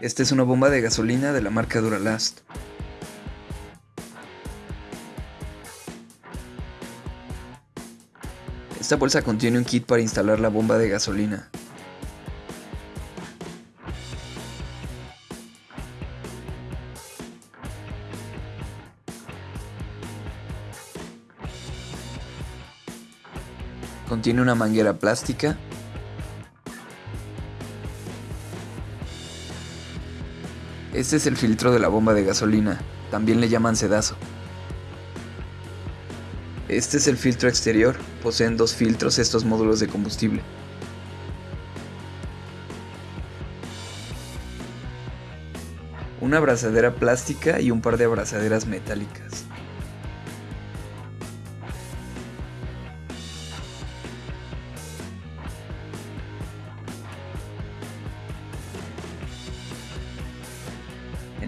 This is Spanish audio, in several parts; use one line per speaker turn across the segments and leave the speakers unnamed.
Esta es una bomba de gasolina de la marca Duralast. Esta bolsa contiene un kit para instalar la bomba de gasolina. Contiene una manguera plástica Este es el filtro de la bomba de gasolina, también le llaman sedazo. Este es el filtro exterior, poseen dos filtros estos módulos de combustible. Una abrazadera plástica y un par de abrazaderas metálicas.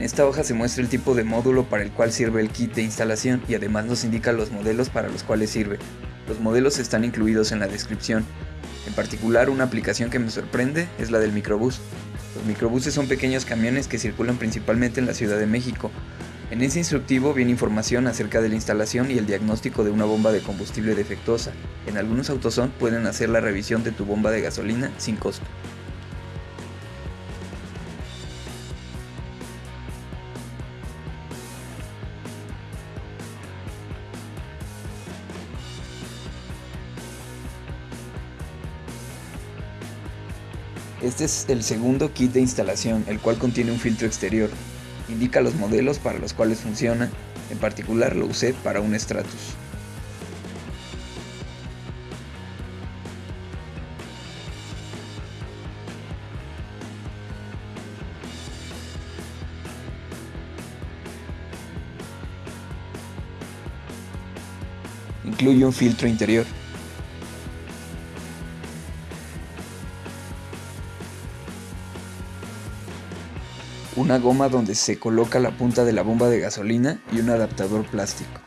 En esta hoja se muestra el tipo de módulo para el cual sirve el kit de instalación y además nos indica los modelos para los cuales sirve. Los modelos están incluidos en la descripción. En particular, una aplicación que me sorprende es la del microbús. Los microbuses son pequeños camiones que circulan principalmente en la Ciudad de México. En ese instructivo viene información acerca de la instalación y el diagnóstico de una bomba de combustible defectuosa. En algunos autosón pueden hacer la revisión de tu bomba de gasolina sin costo. Este es el segundo kit de instalación, el cual contiene un filtro exterior. Indica los modelos para los cuales funciona, en particular lo usé para un Stratus. Incluye un filtro interior. Una goma donde se coloca la punta de la bomba de gasolina y un adaptador plástico.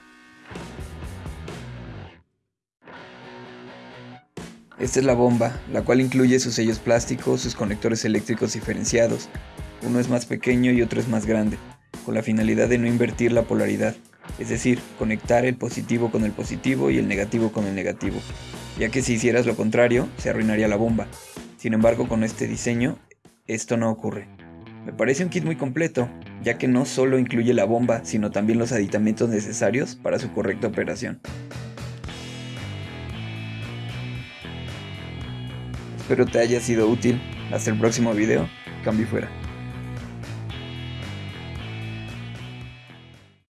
Esta es la bomba, la cual incluye sus sellos plásticos, sus conectores eléctricos diferenciados. Uno es más pequeño y otro es más grande, con la finalidad de no invertir la polaridad, es decir, conectar el positivo con el positivo y el negativo con el negativo, ya que si hicieras lo contrario, se arruinaría la bomba. Sin embargo, con este diseño, esto no ocurre. Me parece un kit muy completo, ya que no solo incluye la bomba, sino también los aditamentos necesarios para su correcta operación. Espero te haya sido útil. Hasta el próximo video. Cambio fuera.